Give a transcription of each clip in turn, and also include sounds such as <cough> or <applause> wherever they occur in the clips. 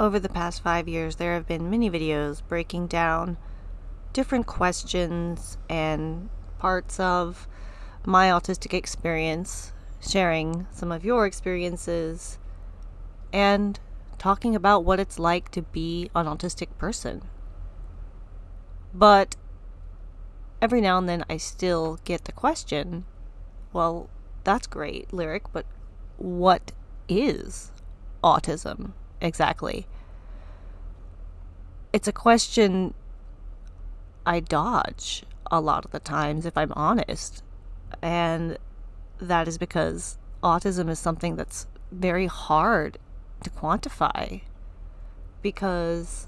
over the past five years, there have been many videos breaking down different questions and parts of my autistic experience, sharing some of your experiences, and talking about what it's like to be an autistic person. But every now and then I still get the question well, that's great, lyric, but what is autism exactly? It's a question I dodge a lot of the times, if I'm honest. And that is because autism is something that's very hard to quantify because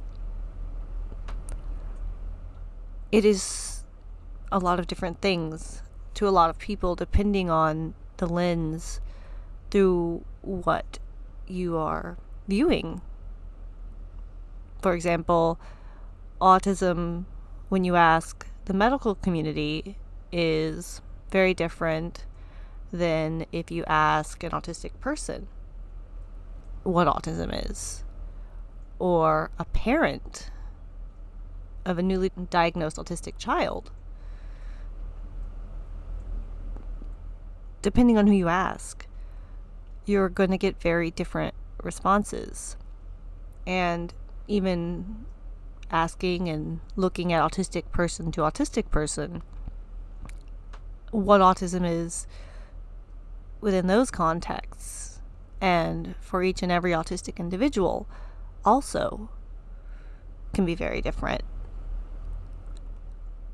it is a lot of different things to a lot of people depending on the lens through what you are viewing. For example, autism, when you ask the medical community, is very different than if you ask an autistic person what autism is, or a parent of a newly diagnosed autistic child. Depending on who you ask, you're going to get very different responses. And even asking and looking at autistic person to autistic person, what autism is within those contexts and for each and every autistic individual also can be very different.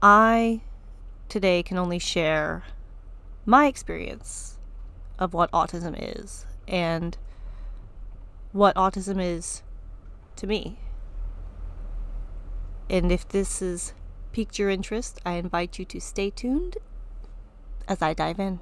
I today can only share my experience of what autism is and what autism is to me. And if this has piqued your interest, I invite you to stay tuned as I dive in.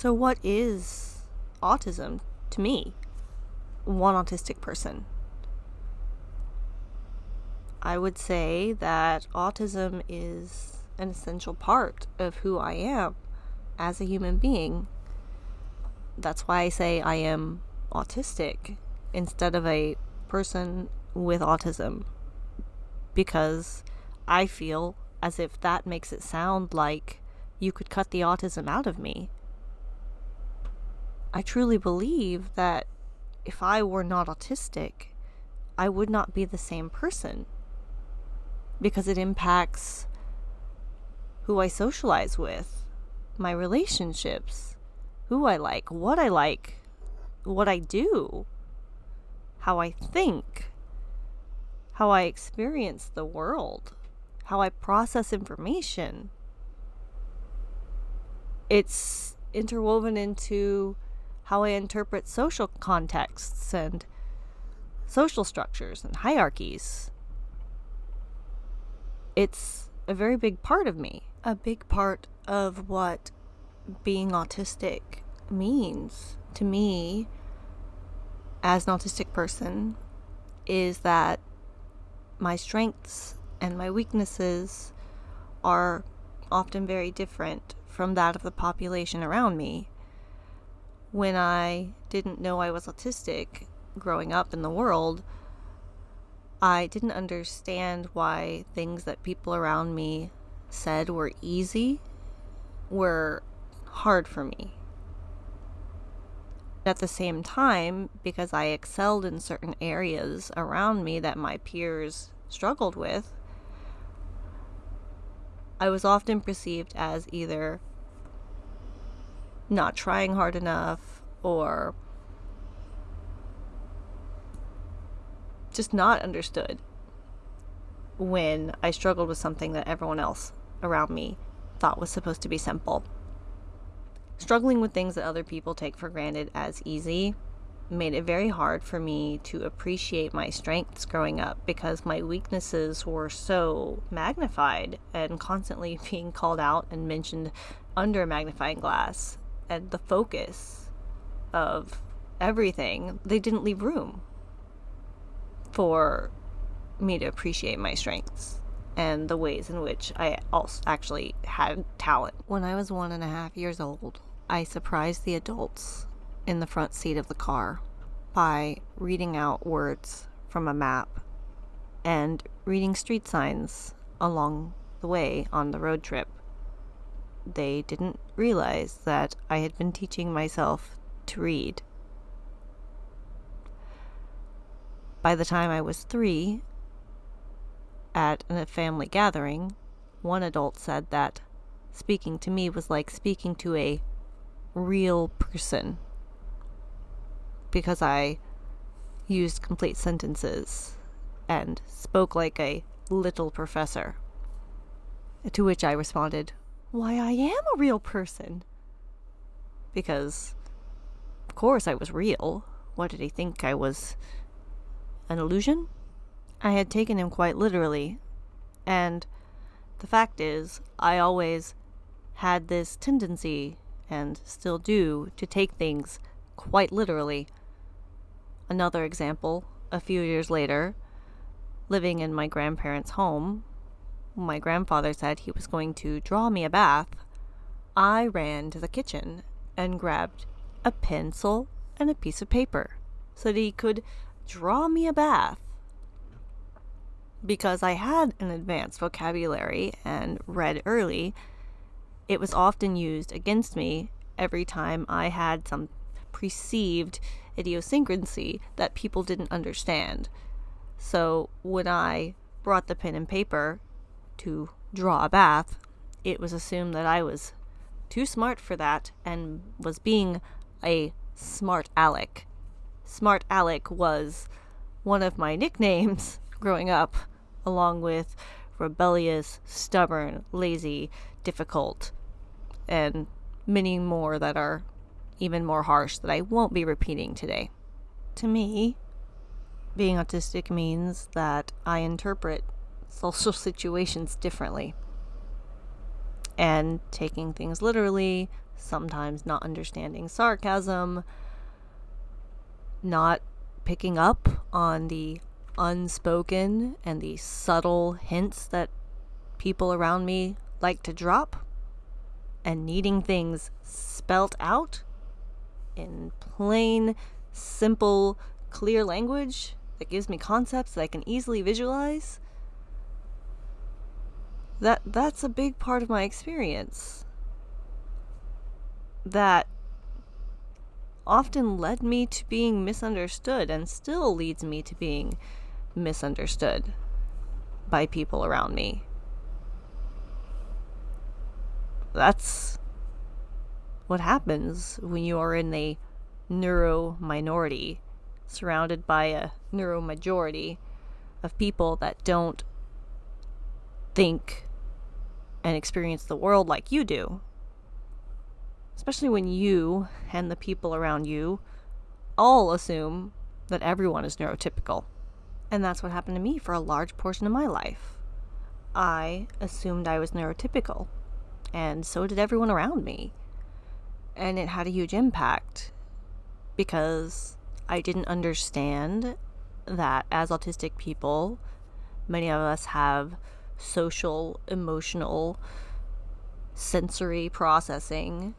So, what is autism to me, one autistic person? I would say that autism is an essential part of who I am as a human being. That's why I say I am autistic instead of a person with autism. Because I feel as if that makes it sound like you could cut the autism out of me I truly believe that if I were not autistic, I would not be the same person because it impacts who I socialize with, my relationships, who I like, what I like, what I do, how I think, how I experience the world, how I process information. It's interwoven into how I interpret social contexts and social structures and hierarchies. It's a very big part of me, a big part of what being autistic means to me as an autistic person is that my strengths and my weaknesses are often very different from that of the population around me when I didn't know I was autistic growing up in the world, I didn't understand why things that people around me said were easy were hard for me. At the same time, because I excelled in certain areas around me that my peers struggled with, I was often perceived as either not trying hard enough or just not understood when I struggled with something that everyone else around me thought was supposed to be simple. Struggling with things that other people take for granted as easy made it very hard for me to appreciate my strengths growing up because my weaknesses were so magnified and constantly <laughs> being called out and mentioned under a magnifying glass and the focus of everything they didn't leave room for me to appreciate my strengths and the ways in which I also actually had talent. When I was one and a half years old, I surprised the adults in the front seat of the car by reading out words from a map and reading street signs along the way on the road trip. They didn't realize that I had been teaching myself to read. By the time I was three, at a family gathering, one adult said that speaking to me was like speaking to a real person because I used complete sentences and spoke like a little professor. To which I responded, Why, I am a real person. Because, of course, I was real. What did he think? I was an illusion? I had taken him quite literally, and the fact is, I always had this tendency, and still do, to take things quite literally. Another example, a few years later, living in my grandparents' home, my grandfather said he was going to draw me a bath. I ran to the kitchen and grabbed a pencil and a piece of paper so that he could draw me a bath because I had an advanced vocabulary and read early, it was often used against me every time I had some perceived idiosyncrasy that people didn't understand. So when I brought the pen and paper to draw a bath, it was assumed that I was too smart for that and was being a smart aleck. Smart Alec was one of my nicknames <laughs> growing up along with rebellious, stubborn, lazy, difficult, and many more that are even more harsh that I won't be repeating today. To me, being autistic means that I interpret social situations differently and taking things literally, sometimes not understanding sarcasm, not picking up on the unspoken and the subtle hints that people around me like to drop and needing things spelt out in plain, simple, clear language that gives me concepts that I can easily visualize. That that's a big part of my experience. That often led me to being misunderstood and still leads me to being misunderstood by people around me. That's what happens when you are in a neuro minority surrounded by a neuro majority of people that don't think and experience the world like you do. Especially when you and the people around you all assume that everyone is neurotypical. And that's what happened to me for a large portion of my life. I assumed I was neurotypical, and so did everyone around me. And it had a huge impact because I didn't understand that as autistic people, many of us have social, emotional, sensory processing,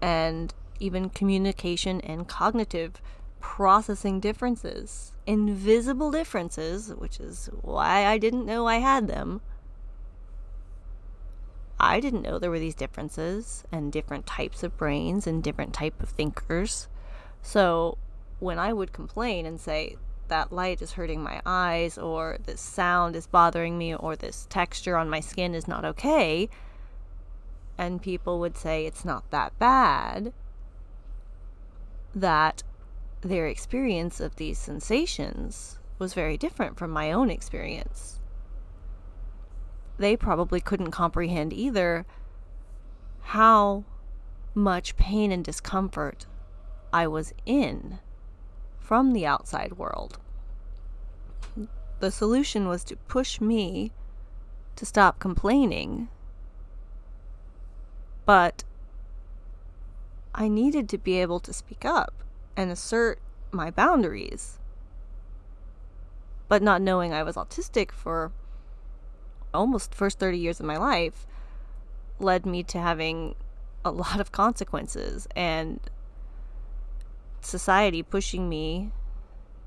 and even communication and cognitive processing differences, invisible differences, which is why I didn't know I had them. I didn't know there were these differences and different types of brains and different type of thinkers. So when I would complain and say that light is hurting my eyes or this sound is bothering me or this texture on my skin is not okay, and people would say it's not that bad, that their experience of these sensations was very different from my own experience. They probably couldn't comprehend either how much pain and discomfort I was in from the outside world. The solution was to push me to stop complaining. But I needed to be able to speak up and assert my boundaries. But not knowing I was autistic for almost first 30 years of my life led me to having a lot of consequences and society pushing me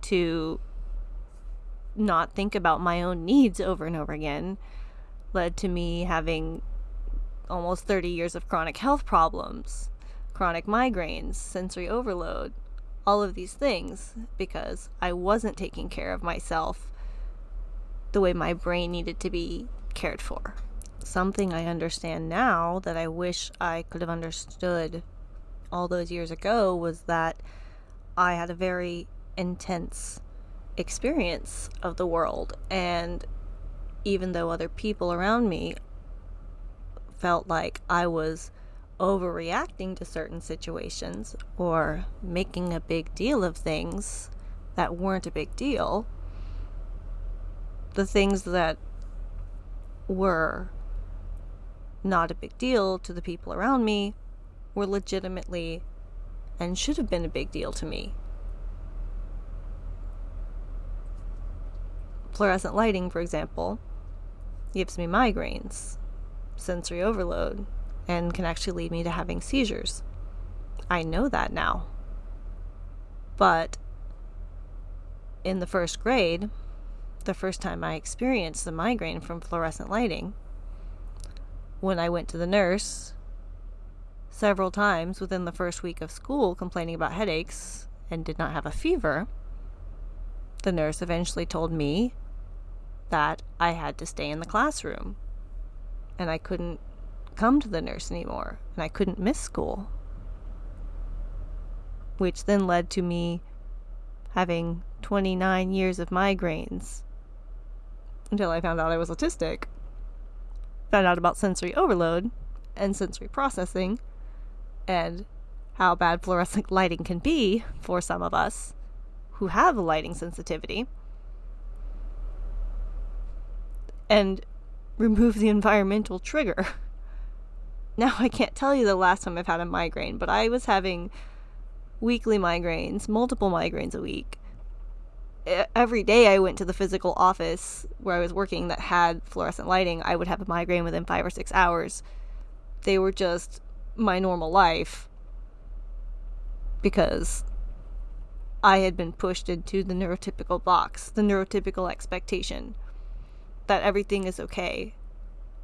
to not think about my own needs over and over again led to me having almost 30 years of chronic health problems, chronic migraines, sensory overload, all of these things because I wasn't taking care of myself the way my brain needed to be cared for. Something I understand now that I wish I could have understood all those years ago was that I had a very intense experience of the world. And even though other people around me felt like I was overreacting to certain situations or making a big deal of things that weren't a big deal, the things that were not a big deal to the people around me were legitimately and should have been a big deal to me. Fluorescent lighting, for example, gives me migraines, sensory overload, and can actually lead me to having seizures. I know that now. But in the first grade, the first time I experienced the migraine from fluorescent lighting, when I went to the nurse several times within the first week of school complaining about headaches and did not have a fever, the nurse eventually told me that I had to stay in the classroom and I couldn't come to the nurse anymore and I couldn't miss school. Which then led to me having 29 years of migraines until I found out I was autistic. Found out about sensory overload and sensory processing and how bad fluorescent lighting can be for some of us who have a lighting sensitivity. And remove the environmental trigger. <laughs> Now, I can't tell you the last time I've had a migraine, but I was having weekly migraines, multiple migraines a week. Every day I went to the physical office where I was working that had fluorescent lighting, I would have a migraine within five or six hours. They were just my normal life because I had been pushed into the neurotypical box, the neurotypical expectation that everything is okay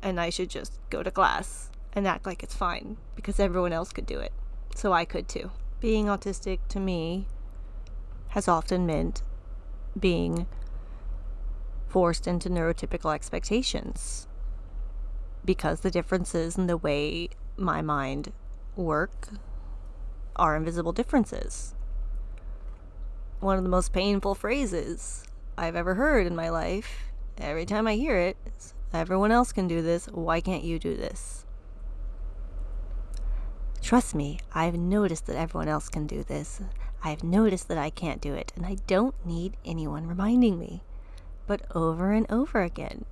and I should just go to class and act like it's fine because everyone else could do it. So I could too. Being autistic to me has often meant being forced into neurotypical expectations because the differences in the way my mind work are invisible differences. One of the most painful phrases I've ever heard in my life, every time I hear it, is everyone else can do this, why can't you do this? Trust me, I've noticed that everyone else can do this. I've noticed that I can't do it, and I don't need anyone reminding me. But over and over again,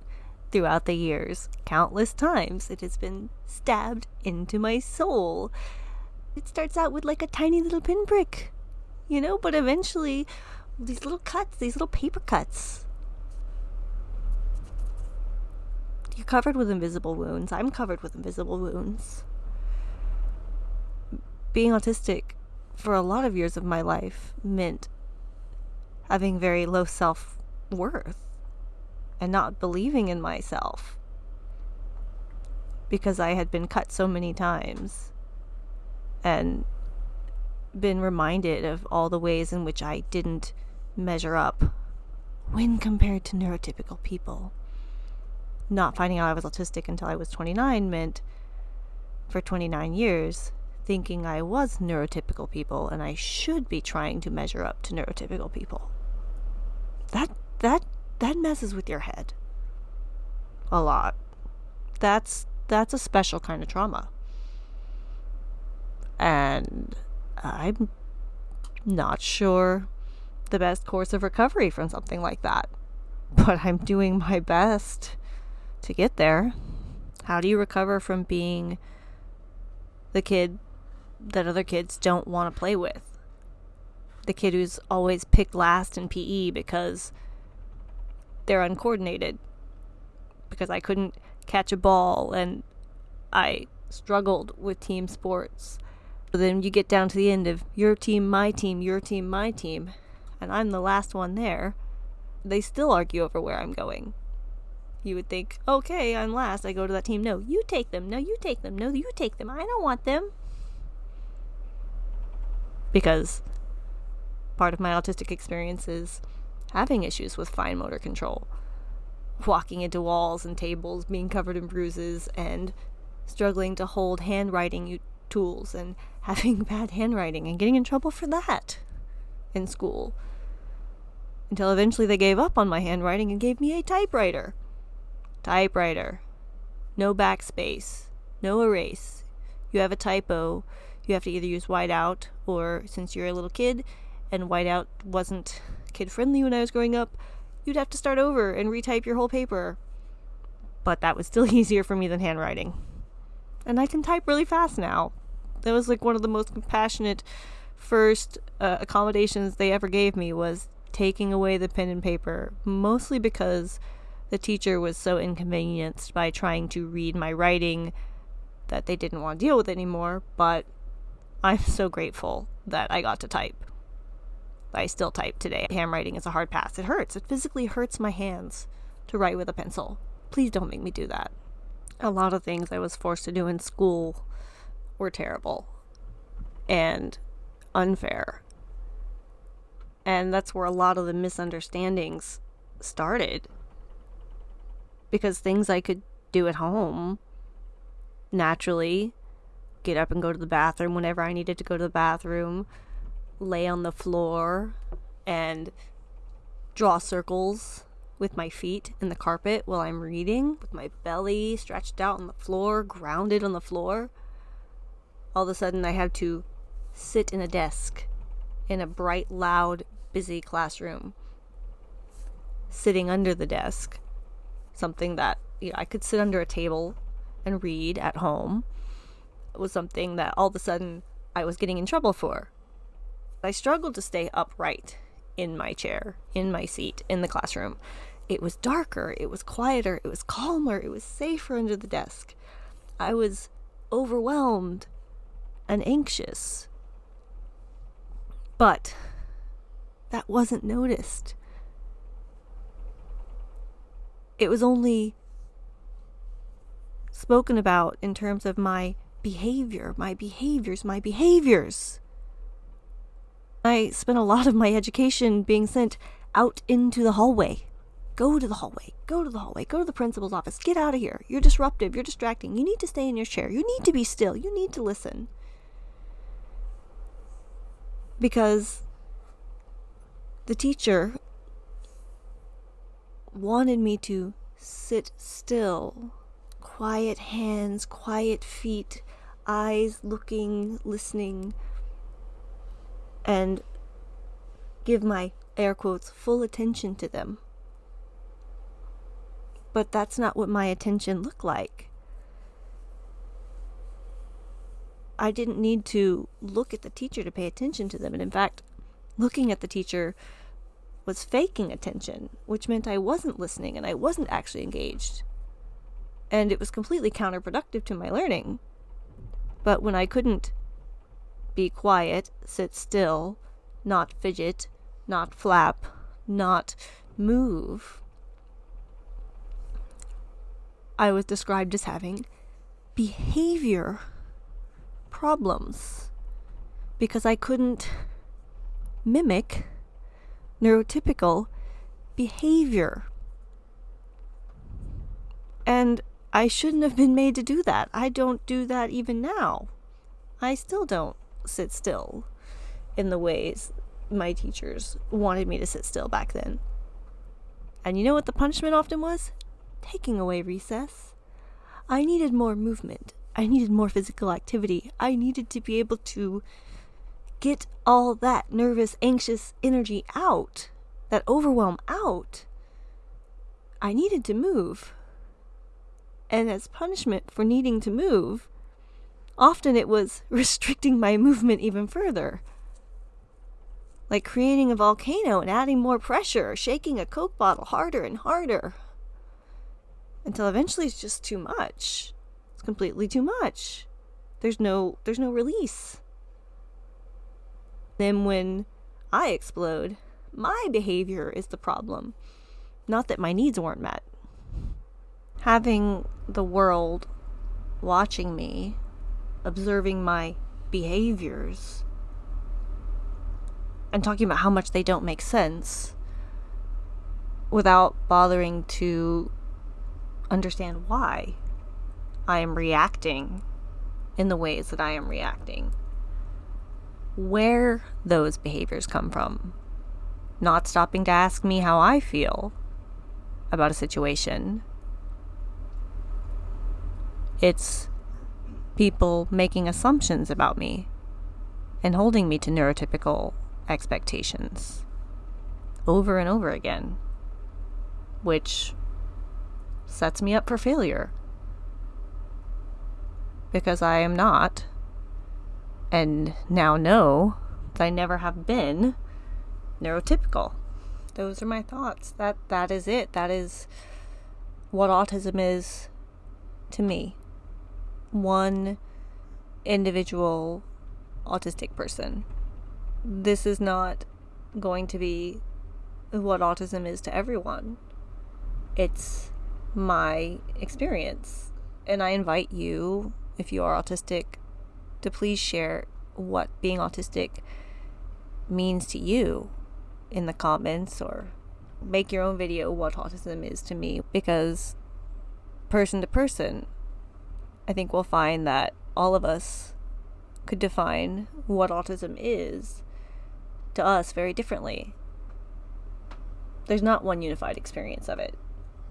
throughout the years, countless times, it has been stabbed into my soul. It starts out with like a tiny little pinprick, you know, but eventually, these little cuts, these little paper cuts. You're covered with invisible wounds. I'm covered with invisible wounds being autistic for a lot of years of my life meant having very low self worth and not believing in myself because I had been cut so many times and been reminded of all the ways in which I didn't measure up when compared to neurotypical people. Not finding out I was autistic until I was 29 meant for 29 years thinking I was neurotypical people and I should be trying to measure up to neurotypical people. That that that messes with your head. A lot. That's that's a special kind of trauma. And I'm not sure the best course of recovery from something like that. <laughs> But I'm doing my best to get there. How do you recover from being the kid that other kids don't want to play with? The kid who's always picked last in PE because they're uncoordinated. Because I couldn't catch a ball and I struggled with team sports. But then you get down to the end of your team, my team, your team, my team, and I'm the last one there. They still argue over where I'm going. You would think, okay, I'm last. I go to that team. No, you take them. No, you take them. No, you take them. I don't want them. Because part of my autistic experience is having issues with fine motor control. Walking into walls and tables, being covered in bruises, and struggling to hold handwriting tools and <laughs> having bad handwriting and getting in trouble for that in school. Until eventually they gave up on my handwriting and gave me a typewriter. Typewriter. No backspace. No erase. You have a typo. You have to either use whiteout or, since you're a little kid and whiteout wasn't kid friendly when I was growing up, you'd have to start over and retype your whole paper. But that was still <laughs> easier for me than handwriting. And I can type really fast now. That was like one of the most compassionate first uh, accommodations they ever gave me was taking away the pen and paper, mostly because the teacher was so inconvenienced by trying to read my writing that they didn't want to deal with it anymore, but I'm so grateful that I got to type. I still type today. Handwriting is a hard pass. It hurts. It physically hurts my hands to write with a pencil. Please don't make me do that. A lot of things I was forced to do in school were terrible and unfair. And that's where a lot of the misunderstandings started. Because things I could do at home naturally get up and go to the bathroom whenever I needed to go to the bathroom, lay on the floor and draw circles with my feet in the carpet while I'm reading, with my belly stretched out on the floor, grounded on the floor. All of a sudden, I have to sit in a desk in a bright, loud, busy classroom, sitting under the desk, something that you know, I could sit under a table and read at home was something that all of a sudden I was getting in trouble for. I struggled to stay upright in my chair, in my seat, in the classroom. It was darker, it was quieter, it was calmer, it was safer under the desk. I was overwhelmed and anxious. But that wasn't noticed. It was only spoken about in terms of my behavior, my behaviors, my behaviors. I spent a lot of my education being sent out into the hallway. Go to the hallway, go to the hallway, go to the principal's office, get out of here. You're disruptive, you're distracting. You need to stay in your chair, you need to be still, you need to listen. Because the teacher wanted me to sit still, quiet hands, quiet feet, eyes looking, listening, and give my air quotes full attention to them. But that's not what my attention looked like. I didn't need to look at the teacher to pay attention to them. And in fact, looking at the teacher was faking attention, which meant I wasn't listening and I wasn't actually engaged. And it was completely counterproductive to my learning. But when I couldn't be quiet, sit still, not fidget, not flap, not move, I was described as having behavior problems because I couldn't mimic neurotypical behavior. And I shouldn't have been made to do that. I don't do that even now. I still don't sit still in the ways my teachers wanted me to sit still back then. And you know what the punishment often was? Taking away recess. I needed more movement I needed more physical activity. I needed to be able to get all that nervous, anxious energy out, that overwhelm out. I needed to move. And as punishment for needing to move, often it was <laughs> restricting my movement even further. Like creating a volcano and adding more pressure, or shaking a Coke bottle harder and harder. Until eventually it's just too much. It's completely too much. There's no there's no release. Then when I explode, my behavior is the problem, not that my needs weren't met. Having the world watching me, observing my behaviors, and talking about how much they don't make sense without bothering to understand why I am reacting in the ways that I am reacting. Where those behaviors come from. Not stopping to ask me how I feel about a situation. It's people making assumptions about me and holding me to neurotypical expectations over and over again, which sets me up for failure because I am not, and now know that I never have been neurotypical. Those are my thoughts. That that is it. That is what autism is to me. One individual autistic person. This is not going to be what autism is to everyone. It's my experience. And I invite you if you are autistic, to please share what being autistic means to you in the comments or make your own video what autism is to me because person to person I think we'll find that all of us could define what autism is to us very differently. There's not one unified experience of it.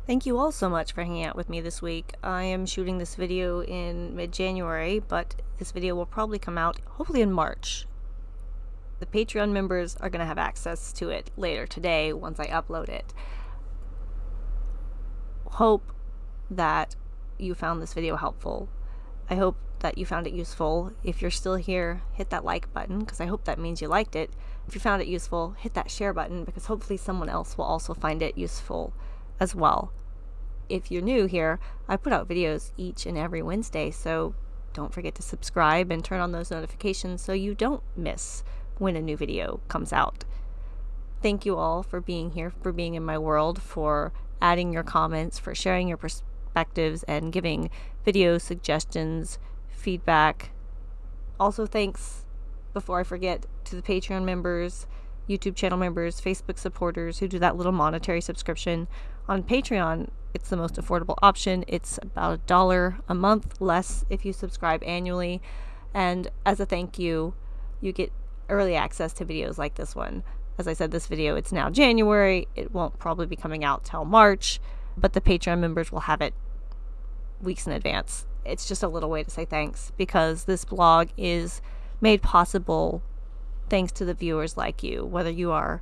Thank you all so much for hanging out with me this week. I am shooting this video in mid-January, but this video will probably come out hopefully in March. The Patreon members are going to have access to it later today once I upload it. Hope that you found this video helpful. I hope that you found it useful. If you're still here, hit that like button because I hope that means you liked it. If you found it useful, hit that share button because hopefully someone else will also find it useful as well. If you're new here, I put out videos each and every Wednesday, so don't forget to subscribe and turn on those notifications so you don't miss when a new video comes out. Thank you all for being here, for being in my world, for adding your comments, for sharing your perspectives, and giving video suggestions, feedback. Also, thanks, before I forget, to the Patreon members, YouTube channel members, Facebook supporters who do that little monetary subscription. On Patreon, it's the most affordable option. It's about a dollar a month less if you subscribe annually. And as a thank you, you get early access to videos like this one. As I said, this video, it's now January. It won't probably be coming out till March, but the Patreon members will have it weeks in advance. It's just a little way to say thanks because this blog is made possible thanks to the viewers like you, whether you are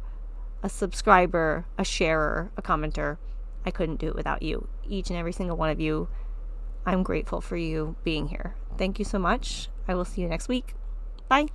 a subscriber, a sharer, a commenter. I couldn't do it without you. Each and every single one of you, I'm grateful for you being here. Thank you so much. I will see you next week. Bye.